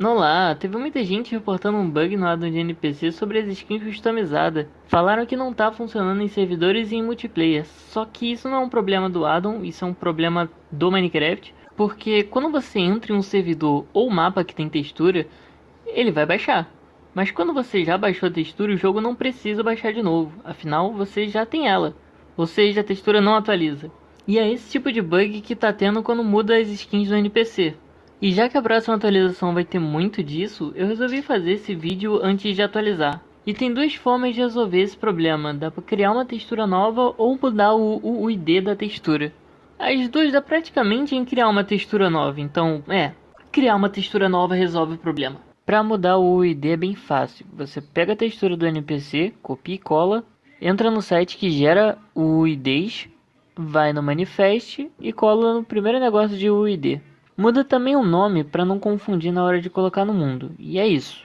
Olá, teve muita gente reportando um bug no addon de NPC sobre as skins customizadas. Falaram que não tá funcionando em servidores e em multiplayer, só que isso não é um problema do addon, isso é um problema do Minecraft, porque quando você entra em um servidor ou mapa que tem textura, ele vai baixar. Mas quando você já baixou a textura, o jogo não precisa baixar de novo, afinal você já tem ela, ou seja, a textura não atualiza. E é esse tipo de bug que tá tendo quando muda as skins do NPC. E já que a próxima atualização vai ter muito disso, eu resolvi fazer esse vídeo antes de atualizar. E tem duas formas de resolver esse problema, dá para criar uma textura nova ou mudar o, o, o ID da textura. As duas dá praticamente em criar uma textura nova, então é, criar uma textura nova resolve o problema. Para mudar o UID é bem fácil, você pega a textura do NPC, copia e cola, entra no site que gera o UIDs, vai no manifest e cola no primeiro negócio de UID. Muda também o nome para não confundir na hora de colocar no mundo. E é isso.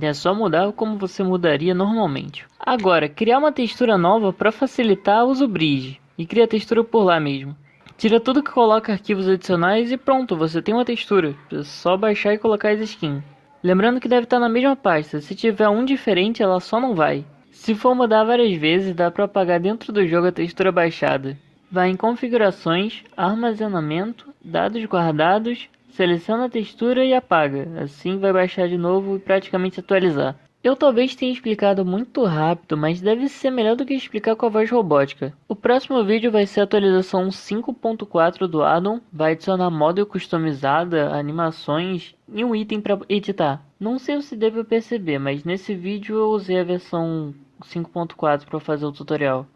É só mudar como você mudaria normalmente. Agora, criar uma textura nova para facilitar o Bridge. E cria a textura por lá mesmo. Tira tudo que coloca arquivos adicionais e pronto, você tem uma textura. É só baixar e colocar as skins. Lembrando que deve estar na mesma pasta, se tiver um diferente ela só não vai. Se for mudar várias vezes, dá para apagar dentro do jogo a textura baixada. Vai em configurações, armazenamento, dados guardados, seleciona a textura e apaga. Assim vai baixar de novo e praticamente atualizar. Eu talvez tenha explicado muito rápido, mas deve ser melhor do que explicar com a voz robótica. O próximo vídeo vai ser a atualização 5.4 do addon, vai adicionar model customizada, animações e um item para editar. Não sei se deve perceber, mas nesse vídeo eu usei a versão 5.4 para fazer o tutorial.